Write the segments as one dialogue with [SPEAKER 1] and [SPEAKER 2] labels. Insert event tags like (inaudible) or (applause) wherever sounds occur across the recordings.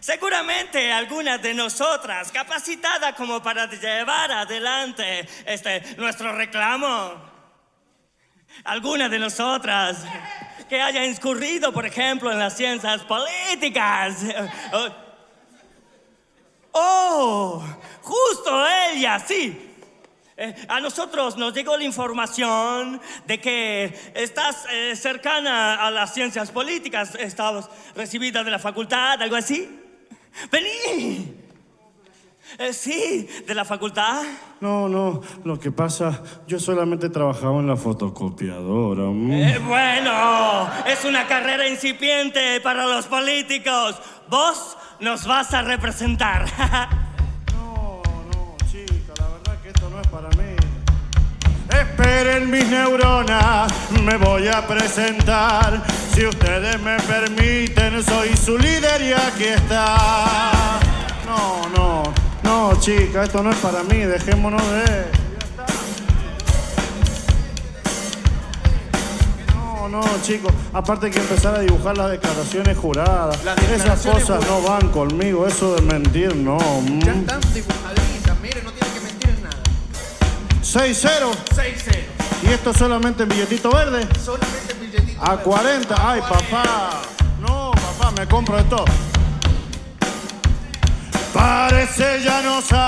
[SPEAKER 1] Seguramente alguna de nosotras capacitada como para llevar adelante este nuestro reclamo. Alguna de nosotras que haya incurrido, por ejemplo, en las ciencias políticas. Oh, justo ella, sí. Eh, a nosotros nos llegó la información de que estás eh, cercana a las ciencias políticas, estabas recibida de la facultad, algo así. ¡Vení! Eh, sí, de la facultad.
[SPEAKER 2] No, no, lo que pasa, yo solamente trabajaba en la fotocopiadora. mm.
[SPEAKER 1] Eh, bueno, es una carrera incipiente para los políticos. Vos nos vas a representar. (laughs)
[SPEAKER 2] No, no, chica, la verdad que esto no es para mí. Esperen mis neuronas, me voy a presentar. Si ustedes me permiten, soy su líder y aquí está. No, no, no, chica, esto no es para mí, dejémonos de... No, no, chicos, aparte hay que empezar a dibujar las declaraciones juradas.
[SPEAKER 3] Las
[SPEAKER 2] Esas cosas no van conmigo, eso de mentir, no.
[SPEAKER 3] Ya están dibujaditas, mire, no tiene que mentir en nada.
[SPEAKER 2] 6-0.
[SPEAKER 3] 6-0.
[SPEAKER 2] ¿Y esto solamente en billetito verde?
[SPEAKER 3] Solamente billetito.
[SPEAKER 2] A
[SPEAKER 3] verde.
[SPEAKER 2] 40. Ay, papá. No, papá, me compro esto. Parece ya no saben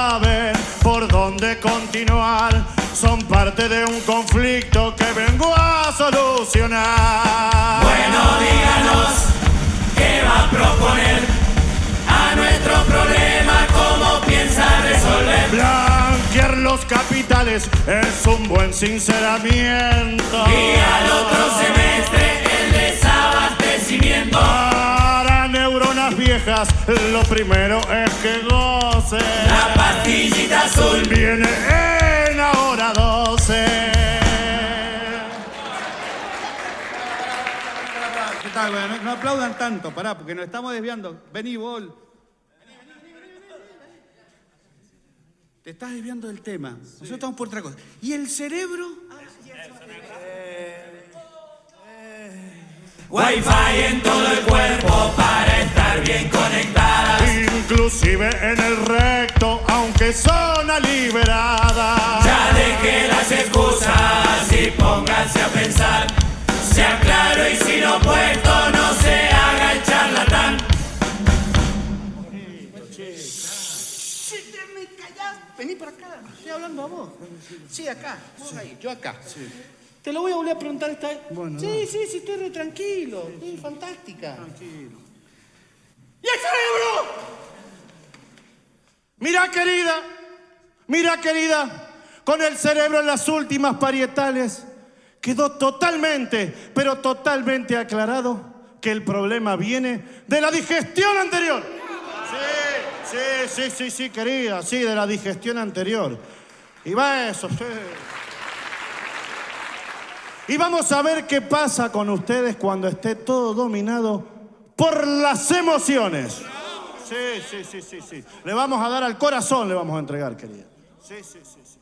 [SPEAKER 2] es un buen sinceramiento.
[SPEAKER 4] Y al otro semestre el desabastecimiento.
[SPEAKER 2] Para neuronas viejas, lo primero es que gocen.
[SPEAKER 4] La pastillita azul.
[SPEAKER 2] Viene en ahora 12.
[SPEAKER 3] ¿Qué tal? Bueno, no, no aplaudan tanto, pará, porque nos estamos desviando. Vení, Bol. Te estás desviando del tema. Nosotros estamos por otra cosa. ¿Y el cerebro?
[SPEAKER 4] Wi-Fi en todo el cuerpo para estar bien conectadas.
[SPEAKER 2] Inclusive en el recto, aunque zona liberada.
[SPEAKER 4] Ya deje las excusas y pónganse a pensar. Sea claro y sin opuesto, no se
[SPEAKER 3] Vení para acá. Estoy hablando a vos. Sí, acá. Vos ahí, yo acá. Te lo voy a volver a preguntar esta vez.
[SPEAKER 2] Bueno,
[SPEAKER 3] sí, sí, sí, estoy re tranquilo. Sí, fantástica.
[SPEAKER 2] Tranquilo.
[SPEAKER 3] ¿Y el cerebro?
[SPEAKER 2] Mira, querida, mira, querida, con el cerebro en las últimas parietales, quedó totalmente, pero totalmente aclarado que el problema viene de la digestión anterior. Sí, sí, sí, sí, querida, sí, de la digestión anterior. Y va eso, sí. Y vamos a ver qué pasa con ustedes cuando esté todo dominado por las emociones. Sí, sí, sí, sí, sí. Le vamos a dar al corazón, le vamos a entregar, querida. Sí, sí, sí. sí.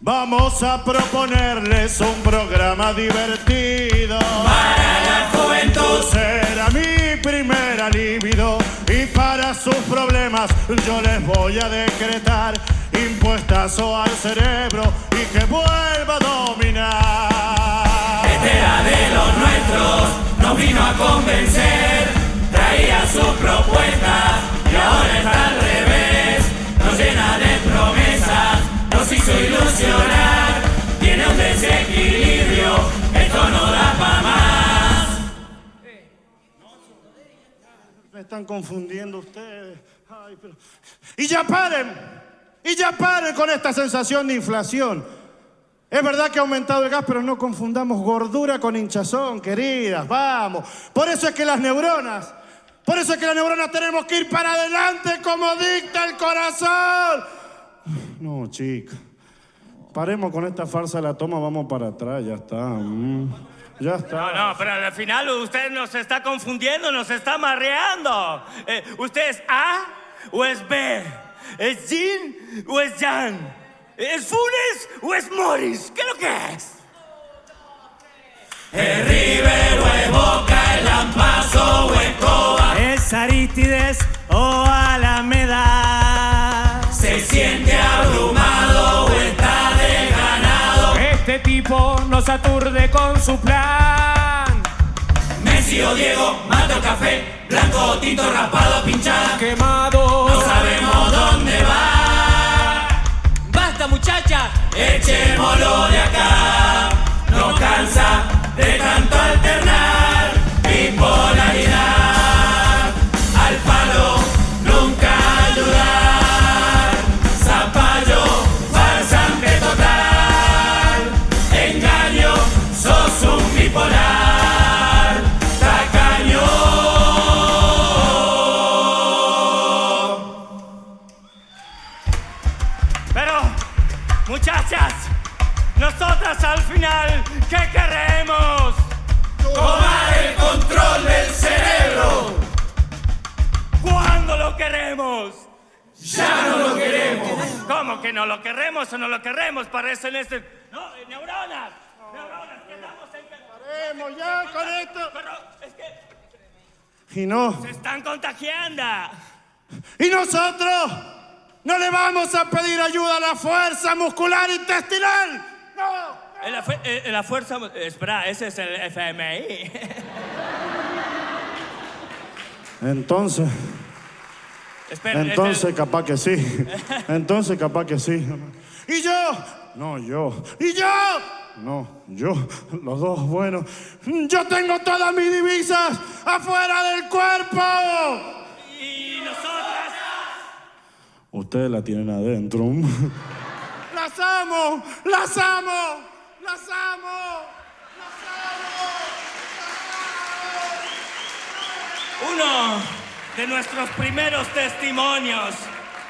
[SPEAKER 2] Vamos a proponerles un programa divertido.
[SPEAKER 4] Para la juventud.
[SPEAKER 2] Primera libido y para sus problemas yo les voy a decretar impuestazo al cerebro y que vuelva a dominar.
[SPEAKER 4] Este de los nuestros, nos vino a convencer, traía su propuesta y ahora está al revés, nos llena de promesas, nos hizo ilusionar, tiene un desequilibrio, esto no da
[SPEAKER 2] están confundiendo ustedes. Y ya paren, y ya paren con esta sensación de inflación. Es verdad que ha aumentado el gas, pero no confundamos gordura con hinchazón, queridas, vamos. Por eso es que las neuronas, por eso es que las neuronas tenemos que ir para adelante como dicta el corazón. No, chica. Paremos con esta farsa de la toma, vamos para atrás, ya está. mm, Ya está.
[SPEAKER 1] No, no, pero al final usted nos está confundiendo, nos está marreando. Eh, ¿Usted es A o es B? ¿Es Jin o es Jan? ¿Es Funes o es Morris? ¿Qué es lo que es?
[SPEAKER 4] Es River o Boca, el Lampazo o es Copa. nos aturde con su plan.
[SPEAKER 5] Messi o Diego, mato café, blanco o tinto, raspado, pinchada.
[SPEAKER 4] Quemado.
[SPEAKER 5] Al
[SPEAKER 1] final, ¿qué queremos?
[SPEAKER 5] Tomar el control del cerebro.
[SPEAKER 1] ¿Cuándo lo queremos?
[SPEAKER 5] Ya no lo queremos.
[SPEAKER 1] ¿Cómo que no lo queremos o no lo queremos? Parecen este... No, eh, neuronas. Neuronas, que estamos en...
[SPEAKER 2] Paremos ya con esto.
[SPEAKER 1] Pero es que
[SPEAKER 2] Y no.
[SPEAKER 1] se están contagiando.
[SPEAKER 2] Y nosotros no le vamos a pedir ayuda a la fuerza muscular intestinal. No.
[SPEAKER 1] En la, fu- eh, en la fuerza... eh, Espera, ese es el FMI. (laughs)
[SPEAKER 2] Entonces,
[SPEAKER 1] Espera, es
[SPEAKER 2] entonces
[SPEAKER 1] el-
[SPEAKER 2] capaz que sí. (laughs) Entonces capaz que sí. ¿Y yo? No, yo. ¿Y yo? No, yo. Los dos, bueno. Yo tengo todas mis divisas afuera del cuerpo.
[SPEAKER 1] Y nosotras...
[SPEAKER 2] Ustedes la tienen adentro. Las amo, las amo.
[SPEAKER 1] Uno de nuestros primeros testimonios